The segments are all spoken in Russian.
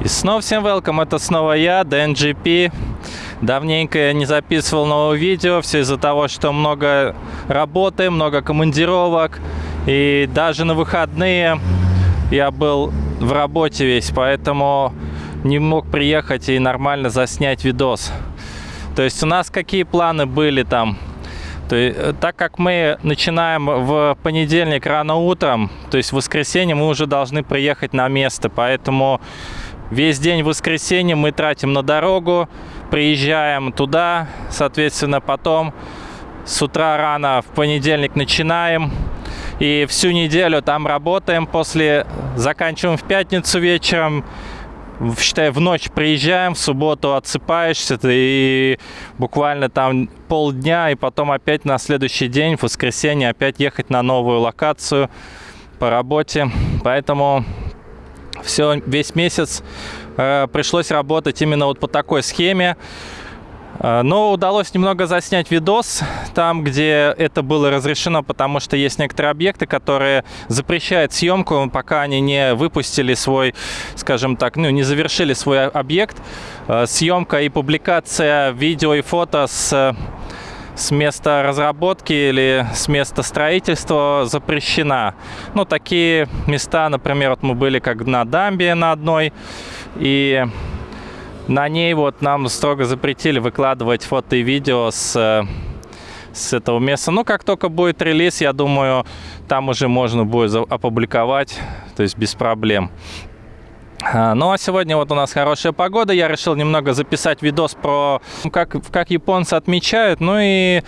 И снова всем welcome, это снова я, DNGP. Давненько я не записывал нового видео, все из-за того, что много работы, много командировок. И даже на выходные я был в работе весь, поэтому не мог приехать и нормально заснять видос. То есть у нас какие планы были там? То есть, так как мы начинаем в понедельник рано утром, то есть в воскресенье мы уже должны приехать на место, поэтому Весь день воскресенье мы тратим на дорогу, приезжаем туда, соответственно, потом с утра рано в понедельник начинаем. И всю неделю там работаем, после заканчиваем в пятницу вечером, считай, в ночь приезжаем, в субботу отсыпаешься, и буквально там полдня, и потом опять на следующий день, в воскресенье, опять ехать на новую локацию по работе. Поэтому все, весь месяц э, пришлось работать именно вот по такой схеме. Э, но удалось немного заснять видос там, где это было разрешено, потому что есть некоторые объекты, которые запрещают съемку, пока они не выпустили свой, скажем так, ну, не завершили свой объект. Э, съемка и публикация видео и фото с с места разработки или с места строительства запрещена. Ну, такие места, например, вот мы были как на дамбе на одной, и на ней вот нам строго запретили выкладывать фото и видео с, с этого места. Ну, как только будет релиз, я думаю, там уже можно будет опубликовать, то есть без проблем. А, ну а сегодня вот у нас хорошая погода, я решил немного записать видос про как, как японцы отмечают, ну и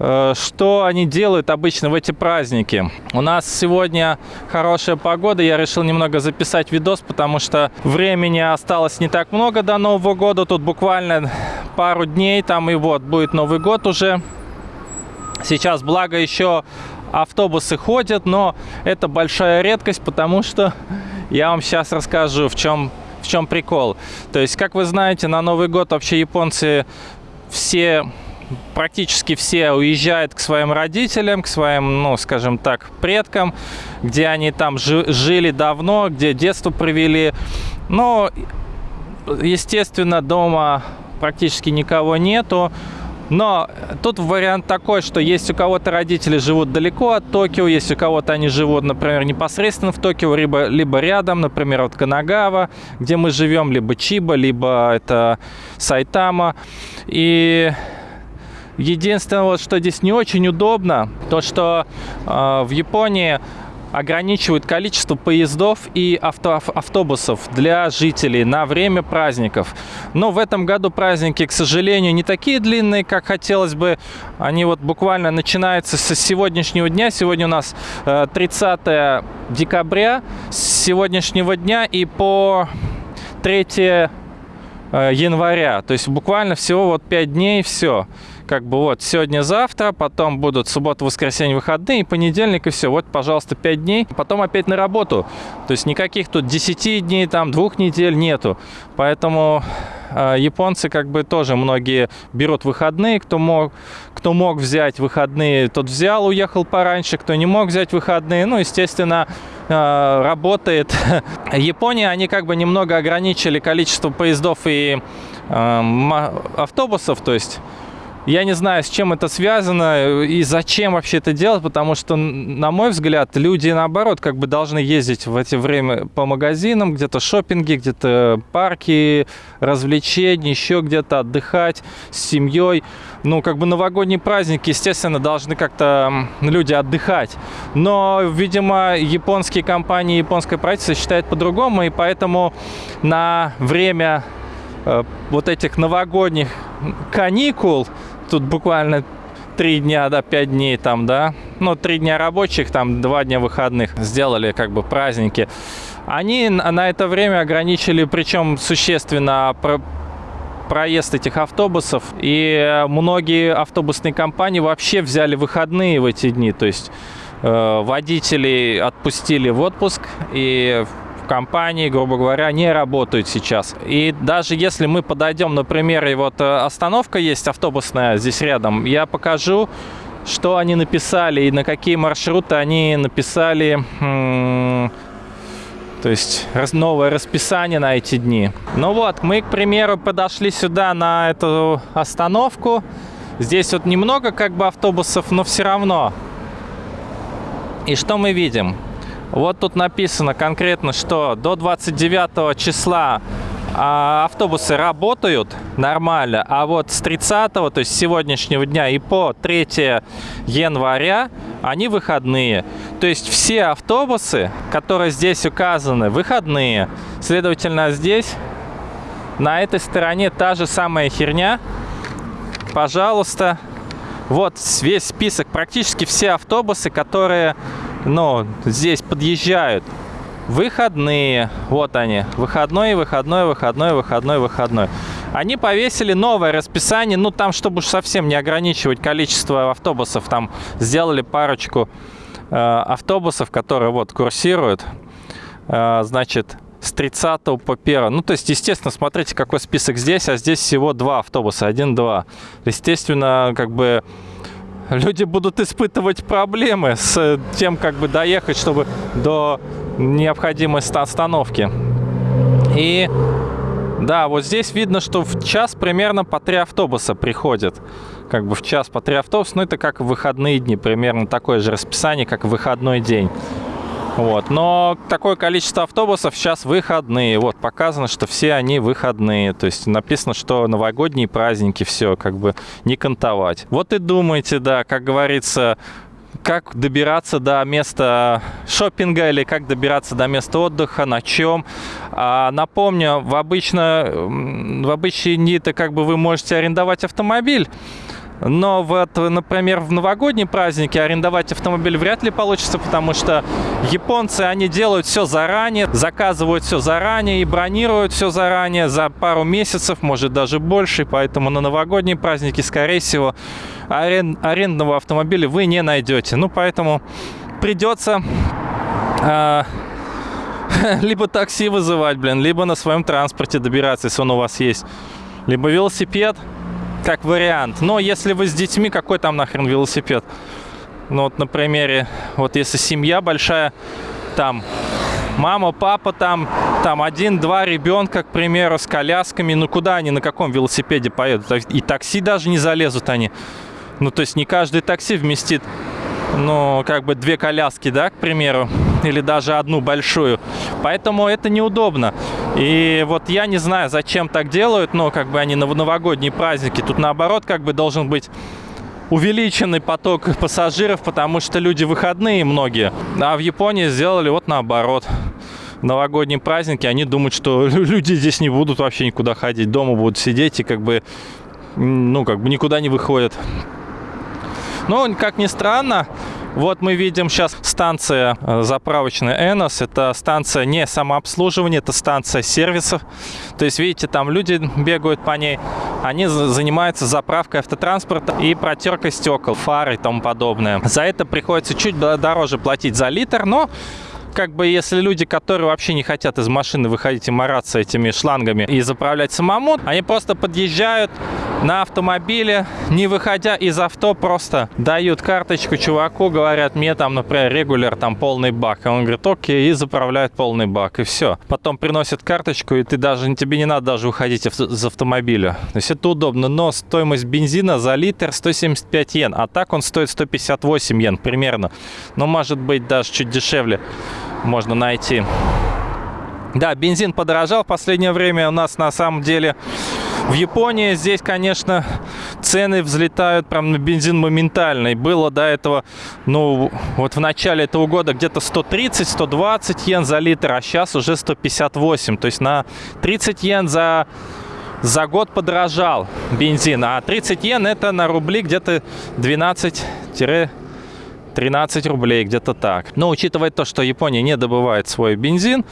э, что они делают обычно в эти праздники. У нас сегодня хорошая погода, я решил немного записать видос, потому что времени осталось не так много до Нового года, тут буквально пару дней, там и вот будет Новый год уже. Сейчас, благо, еще автобусы ходят, но это большая редкость, потому что я вам сейчас расскажу, в чем, в чем прикол. То есть, как вы знаете, на Новый год вообще японцы все практически все уезжают к своим родителям, к своим, ну, скажем так, предкам, где они там жили давно, где детство провели. Но, естественно, дома практически никого нету. Но тут вариант такой, что есть у кого-то родители живут далеко от Токио, есть у кого-то они живут, например, непосредственно в Токио, либо, либо рядом, например, вот Канагава, где мы живем, либо Чиба, либо это Сайтама. И единственное, вот, что здесь не очень удобно, то, что э, в Японии ограничивают количество поездов и авто, автобусов для жителей на время праздников. Но в этом году праздники, к сожалению, не такие длинные, как хотелось бы. Они вот буквально начинаются с сегодняшнего дня. Сегодня у нас 30 э, декабря, с сегодняшнего дня и по 3 э, января. То есть буквально всего вот 5 дней, все как бы вот сегодня-завтра, потом будут суббота, воскресенье, выходные, понедельник и все. Вот, пожалуйста, 5 дней, потом опять на работу. То есть никаких тут 10 дней, там, двух недель нету. Поэтому э, японцы как бы тоже многие берут выходные, кто мог, кто мог взять выходные, тот взял, уехал пораньше, кто не мог взять выходные. Ну, естественно, э, работает. Япония, они как бы немного ограничили количество поездов и э, автобусов, то есть я не знаю, с чем это связано и зачем вообще это делать, потому что, на мой взгляд, люди, наоборот, как бы должны ездить в это время по магазинам, где-то шопинги, где-то парки, развлечения, еще где-то отдыхать с семьей. Ну, как бы новогодние праздники, естественно, должны как-то люди отдыхать. Но, видимо, японские компании, японское правительство считает по-другому, и поэтому на время э, вот этих новогодних каникул тут буквально три дня, да, пять дней там, да, ну, три дня рабочих, там, два дня выходных сделали, как бы, праздники. Они на это время ограничили, причем существенно, про проезд этих автобусов. И многие автобусные компании вообще взяли выходные в эти дни. То есть э, водителей отпустили в отпуск и компании, грубо говоря, не работают сейчас. И даже если мы подойдем, например, и вот э, остановка есть автобусная здесь рядом, я покажу, что они написали и на какие маршруты они написали То есть новое расписание на эти дни. Ну вот, мы, к примеру, подошли сюда на эту остановку. Здесь вот немного как бы автобусов, но все равно. И что мы видим? Вот тут написано конкретно, что до 29 числа а, автобусы работают нормально, а вот с 30, то есть сегодняшнего дня и по 3 января они выходные. То есть все автобусы, которые здесь указаны, выходные. Следовательно, здесь на этой стороне та же самая херня. Пожалуйста, вот весь список, практически все автобусы, которые ну, здесь подъезжают, выходные. Вот они. Выходной, выходной, выходной, выходной, выходной. Они повесили новое расписание. Ну, там, чтобы уж совсем не ограничивать количество автобусов, там сделали парочку э, автобусов, которые вот курсируют. Э, значит, с 30 по 1. Ну, то есть, естественно, смотрите, какой список здесь, а здесь всего два автобуса, один-два. Естественно, как бы люди будут испытывать проблемы с тем, как бы доехать, чтобы до необходимой остановки. И да, вот здесь видно, что в час примерно по три автобуса приходят. Как бы в час по три автобуса, ну это как в выходные дни, примерно такое же расписание, как в выходной день. Вот. Но такое количество автобусов сейчас выходные. Вот, показано, что все они выходные. То есть написано, что новогодние праздники, все, как бы не кантовать. Вот и думайте, да, как говорится, как добираться до места шопинга или как добираться до места отдыха, на чем. А, напомню, в, обычно, в обычные дни-то как бы вы можете арендовать автомобиль, но вот, например, в новогодние праздники арендовать автомобиль вряд ли получится, потому что японцы, они делают все заранее, заказывают все заранее и бронируют все заранее за пару месяцев, может даже больше, поэтому на новогодние праздники, скорее всего, арен... арендного автомобиля вы не найдете. Ну, поэтому придется э, либо такси вызывать, блин, либо на своем транспорте добираться, если он у вас есть, либо велосипед, как вариант. Но если вы с детьми, какой там нахрен велосипед? Ну вот на примере, вот если семья большая, там мама, папа, там, там один-два ребенка, к примеру, с колясками, ну куда они, на каком велосипеде поедут? И такси даже не залезут они. Ну то есть не каждый такси вместит ну, как бы две коляски, да, к примеру, или даже одну большую. Поэтому это неудобно. И вот я не знаю, зачем так делают, но как бы они на новогодние праздники. Тут наоборот как бы должен быть увеличенный поток пассажиров, потому что люди выходные многие. А в Японии сделали вот наоборот. Новогодние праздники, они думают, что люди здесь не будут вообще никуда ходить, дома будут сидеть и как бы, ну, как бы никуда не выходят. Но, как ни странно, вот мы видим сейчас станция э, заправочная Энос. Это станция не самообслуживания, это станция сервисов. То есть, видите, там люди бегают по ней. Они занимаются заправкой автотранспорта и протеркой стекол, фары и тому подобное. За это приходится чуть дороже платить за литр, но как бы если люди, которые вообще не хотят из машины выходить и мараться этими шлангами и заправлять самому, они просто подъезжают на автомобиле, не выходя из авто, просто дают карточку чуваку, говорят, мне там, например, регуляр, там полный бак. И он говорит, окей, и заправляет полный бак, и все. Потом приносит карточку, и ты даже, тебе не надо даже уходить из автомобиля. То есть это удобно, но стоимость бензина за литр 175 йен, а так он стоит 158 йен примерно. Но может быть даже чуть дешевле можно найти. Да, бензин подорожал в последнее время. У нас на самом деле в Японии здесь, конечно, цены взлетают прям на бензин моментально. И было до этого, ну, вот в начале этого года где-то 130-120 йен за литр, а сейчас уже 158. То есть на 30 йен за за год подорожал бензин, а 30 йен это на рубли где-то 12 13 рублей, где-то так. Но учитывая то, что Япония не добывает свой бензин,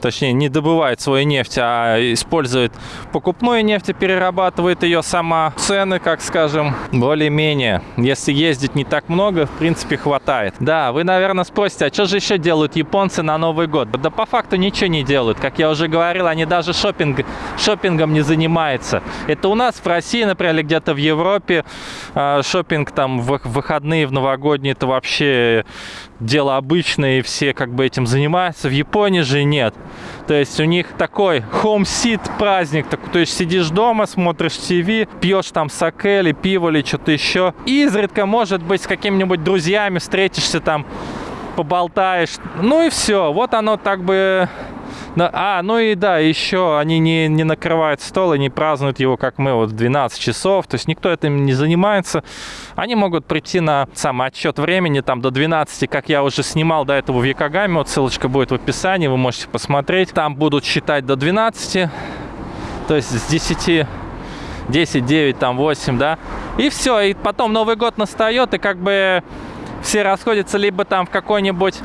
точнее не добывает свою нефть, а использует покупную нефть и перерабатывает ее сама. Цены, как скажем, более-менее. Если ездить не так много, в принципе, хватает. Да, вы, наверное, спросите, а что же еще делают японцы на Новый год? Да по факту ничего не делают. Как я уже говорил, они даже шопинг, шопингом не занимается. Это у нас в России, например, или где-то в Европе э, шопинг там в выходные, в новогодние, это вообще дело обычное, и все как бы этим занимаются. В Японии же нет. То есть у них такой home-sit праздник. То есть сидишь дома, смотришь ТВ, пьешь там саке или пиво или что-то еще. И изредка, может быть, с какими-нибудь друзьями встретишься там, поболтаешь. Ну и все. Вот оно так бы а, ну и да, еще они не, не накрывают стол и не празднуют его, как мы, вот в 12 часов. То есть никто этим не занимается. Они могут прийти на сам отчет времени, там до 12, как я уже снимал до этого в Якогаме. Вот ссылочка будет в описании, вы можете посмотреть. Там будут считать до 12, то есть с 10 10, 9, там 8, да. И все, и потом Новый год настает, и как бы все расходятся либо там в какой-нибудь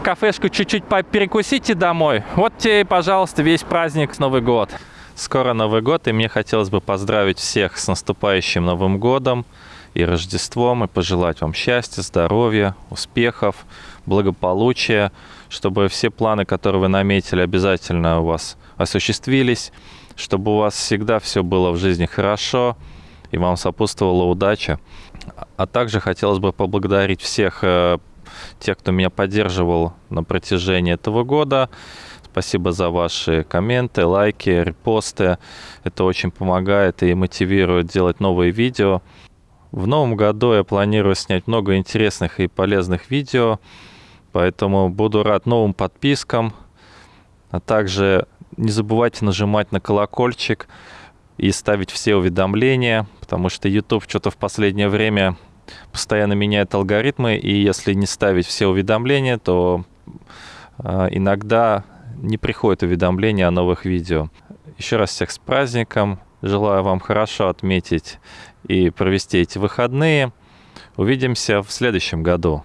кафешку чуть-чуть перекусите домой. Вот тебе, пожалуйста, весь праздник с Новый год. Скоро Новый год, и мне хотелось бы поздравить всех с наступающим Новым годом и Рождеством, и пожелать вам счастья, здоровья, успехов, благополучия, чтобы все планы, которые вы наметили, обязательно у вас осуществились, чтобы у вас всегда все было в жизни хорошо, и вам сопутствовала удача. А также хотелось бы поблагодарить всех тех, кто меня поддерживал на протяжении этого года. Спасибо за ваши комменты, лайки, репосты. Это очень помогает и мотивирует делать новые видео. В новом году я планирую снять много интересных и полезных видео, поэтому буду рад новым подпискам. А также не забывайте нажимать на колокольчик и ставить все уведомления, потому что YouTube что-то в последнее время постоянно меняет алгоритмы, и если не ставить все уведомления, то э, иногда не приходит уведомления о новых видео. Еще раз всех с праздником. Желаю вам хорошо отметить и провести эти выходные. Увидимся в следующем году.